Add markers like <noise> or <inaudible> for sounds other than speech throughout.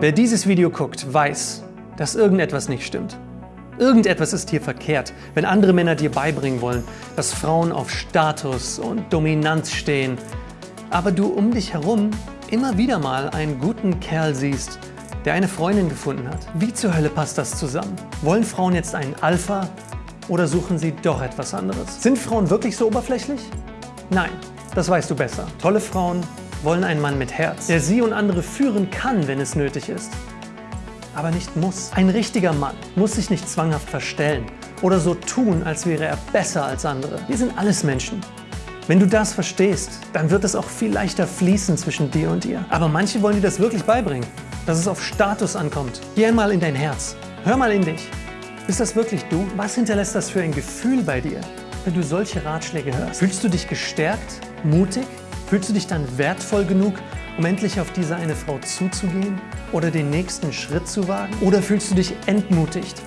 Wer dieses Video guckt, weiß, dass irgendetwas nicht stimmt. Irgendetwas ist hier verkehrt, wenn andere Männer dir beibringen wollen, dass Frauen auf Status und Dominanz stehen, aber du um dich herum immer wieder mal einen guten Kerl siehst, der eine Freundin gefunden hat. Wie zur Hölle passt das zusammen? Wollen Frauen jetzt einen Alpha oder suchen sie doch etwas anderes? Sind Frauen wirklich so oberflächlich? Nein, das weißt du besser. Tolle Frauen wollen einen Mann mit Herz, der sie und andere führen kann, wenn es nötig ist aber nicht muss. Ein richtiger Mann muss sich nicht zwanghaft verstellen oder so tun, als wäre er besser als andere. Wir sind alles Menschen. Wenn du das verstehst, dann wird es auch viel leichter fließen zwischen dir und ihr. Aber manche wollen dir das wirklich beibringen, dass es auf Status ankommt. Geh einmal in dein Herz. Hör mal in dich. Ist das wirklich du? Was hinterlässt das für ein Gefühl bei dir, wenn du solche Ratschläge hörst? Fühlst du dich gestärkt, mutig? Fühlst du dich dann wertvoll genug, um endlich auf diese eine Frau zuzugehen oder den nächsten Schritt zu wagen? Oder fühlst du dich entmutigt,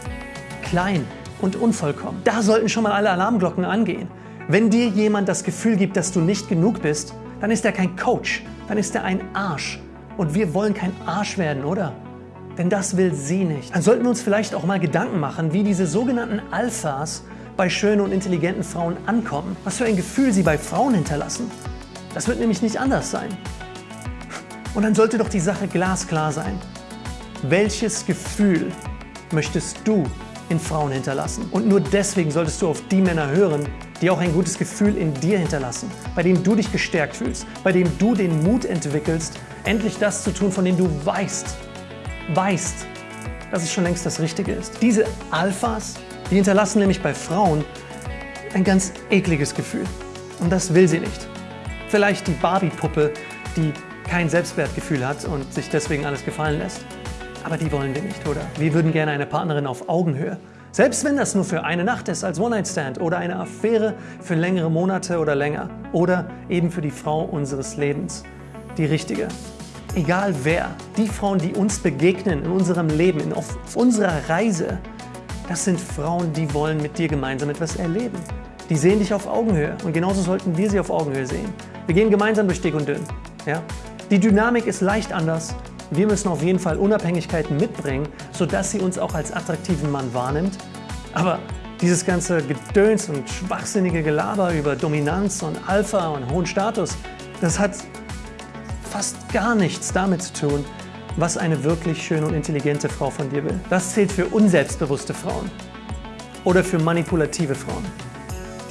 klein und unvollkommen? Da sollten schon mal alle Alarmglocken angehen. Wenn dir jemand das Gefühl gibt, dass du nicht genug bist, dann ist er kein Coach, dann ist er ein Arsch. Und wir wollen kein Arsch werden, oder? Denn das will sie nicht. Dann sollten wir uns vielleicht auch mal Gedanken machen, wie diese sogenannten Alphas bei schönen und intelligenten Frauen ankommen. Was für ein Gefühl sie bei Frauen hinterlassen. Das wird nämlich nicht anders sein. Und dann sollte doch die Sache glasklar sein. Welches Gefühl möchtest du in Frauen hinterlassen? Und nur deswegen solltest du auf die Männer hören, die auch ein gutes Gefühl in dir hinterlassen, bei dem du dich gestärkt fühlst, bei dem du den Mut entwickelst, endlich das zu tun, von dem du weißt, weißt, dass es schon längst das Richtige ist. Diese Alphas, die hinterlassen nämlich bei Frauen ein ganz ekliges Gefühl. Und das will sie nicht. Vielleicht die Barbie-Puppe, die kein Selbstwertgefühl hat und sich deswegen alles gefallen lässt. Aber die wollen wir nicht, oder? Wir würden gerne eine Partnerin auf Augenhöhe. Selbst wenn das nur für eine Nacht ist als One-Night-Stand oder eine Affäre für längere Monate oder länger. Oder eben für die Frau unseres Lebens. Die richtige. Egal wer, die Frauen, die uns begegnen in unserem Leben, auf unserer Reise, das sind Frauen, die wollen mit dir gemeinsam etwas erleben. Die sehen dich auf Augenhöhe und genauso sollten wir sie auf Augenhöhe sehen. Wir gehen gemeinsam durch dick und dünn. Ja? Die Dynamik ist leicht anders. Wir müssen auf jeden Fall Unabhängigkeiten mitbringen, sodass sie uns auch als attraktiven Mann wahrnimmt. Aber dieses ganze Gedöns und schwachsinnige Gelaber über Dominanz und Alpha und hohen Status, das hat fast gar nichts damit zu tun, was eine wirklich schöne und intelligente Frau von dir will. Das zählt für unselbstbewusste Frauen oder für manipulative Frauen,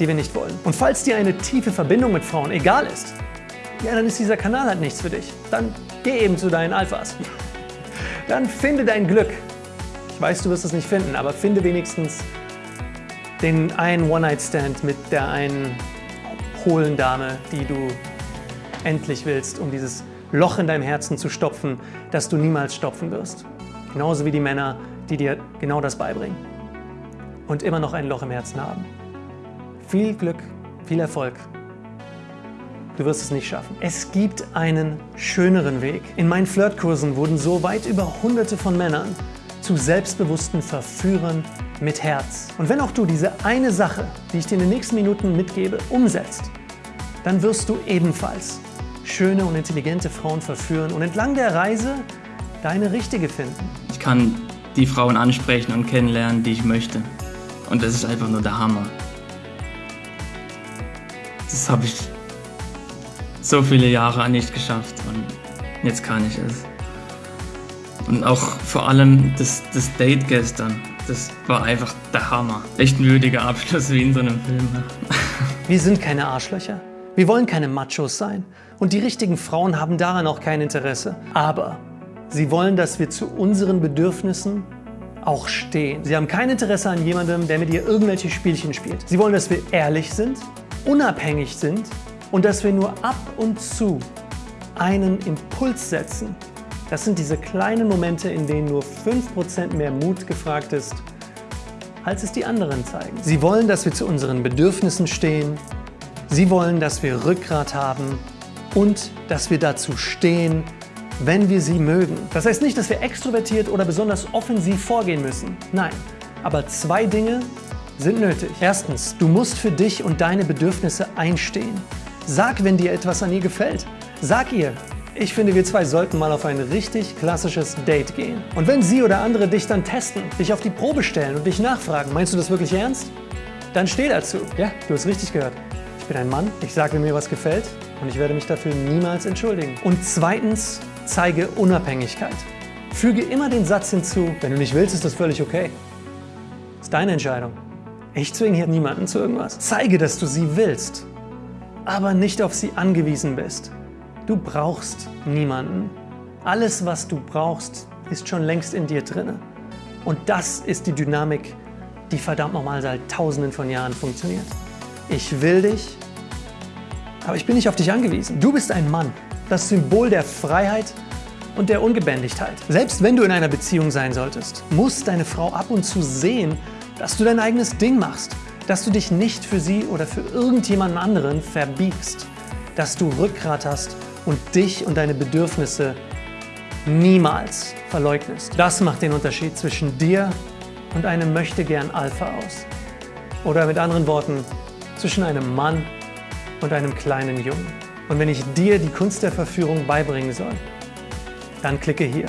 die wir nicht wollen. Und falls dir eine tiefe Verbindung mit Frauen egal ist, ja, dann ist dieser Kanal halt nichts für dich. Dann geh eben zu deinen Alphas. <laughs> Dann finde dein Glück. Ich weiß, du wirst es nicht finden, aber finde wenigstens den einen One-Night-Stand mit der einen hohlen Dame, die du endlich willst, um dieses Loch in deinem Herzen zu stopfen, das du niemals stopfen wirst. Genauso wie die Männer, die dir genau das beibringen und immer noch ein Loch im Herzen haben. Viel Glück, viel Erfolg Du wirst es nicht schaffen. Es gibt einen schöneren Weg. In meinen Flirtkursen wurden so weit über hunderte von Männern zu selbstbewussten Verführern mit Herz. Und wenn auch du diese eine Sache, die ich dir in den nächsten Minuten mitgebe, umsetzt, dann wirst du ebenfalls schöne und intelligente Frauen verführen und entlang der Reise deine richtige finden. Ich kann die Frauen ansprechen und kennenlernen, die ich möchte. Und das ist einfach nur der Hammer. Das habe ich so viele Jahre nicht geschafft und jetzt kann ich es. Und auch vor allem das, das Date gestern, das war einfach der Hammer. Echt ein würdiger Abschluss wie in so einem Film. <laughs> Wir sind keine Arschlöcher. Wir wollen keine Machos sein. Und die richtigen Frauen haben daran auch kein Interesse. Aber sie wollen, dass wir zu unseren Bedürfnissen auch stehen. Sie haben kein Interesse an jemandem, der mit ihr irgendwelche Spielchen spielt. Sie wollen, dass wir ehrlich sind, unabhängig sind und dass wir nur ab und zu einen Impuls setzen. Das sind diese kleinen Momente, in denen nur 5% mehr Mut gefragt ist, als es die anderen zeigen. Sie wollen, dass wir zu unseren Bedürfnissen stehen. Sie wollen, dass wir Rückgrat haben und dass wir dazu stehen, wenn wir sie mögen. Das heißt nicht, dass wir extrovertiert oder besonders offensiv vorgehen müssen. Nein, aber zwei Dinge sind nötig. Erstens, du musst für dich und deine Bedürfnisse einstehen. Sag, wenn dir etwas an ihr gefällt. Sag ihr, Ich finde, wir zwei sollten mal auf ein richtig klassisches Date gehen. Und wenn sie oder andere dich dann testen, dich auf die Probe stellen und dich nachfragen, meinst du das wirklich ernst? Dann steh dazu. Ja, du hast richtig gehört. Ich bin ein Mann, ich sage, wenn mir was gefällt und ich werde mich dafür niemals entschuldigen. Und zweitens, zeige Unabhängigkeit. Füge immer den Satz hinzu, wenn du nicht willst, ist das völlig okay. Das ist deine Entscheidung. Ich zwinge hier niemanden zu irgendwas. Zeige, dass du sie willst, aber nicht auf sie angewiesen bist. Du brauchst niemanden. Alles, was du brauchst, ist schon längst in dir drin. Und das ist die Dynamik, die verdammt nochmal seit tausenden von Jahren funktioniert. Ich will dich, aber ich bin nicht auf dich angewiesen. Du bist ein Mann, das Symbol der Freiheit und der Ungebändigtheit. Selbst wenn du in einer Beziehung sein solltest, muss deine Frau ab und zu sehen, dass du dein eigenes Ding machst, dass du dich nicht für sie oder für irgendjemanden anderen verbiegst, dass du Rückgrat hast und dich und deine Bedürfnisse niemals verleugnest. Das macht den Unterschied zwischen dir und einem Möchtegern Alpha aus. Oder mit anderen Worten, zwischen einem Mann und einem kleinen Jungen. Und wenn ich dir die Kunst der Verführung beibringen soll, dann klicke hier.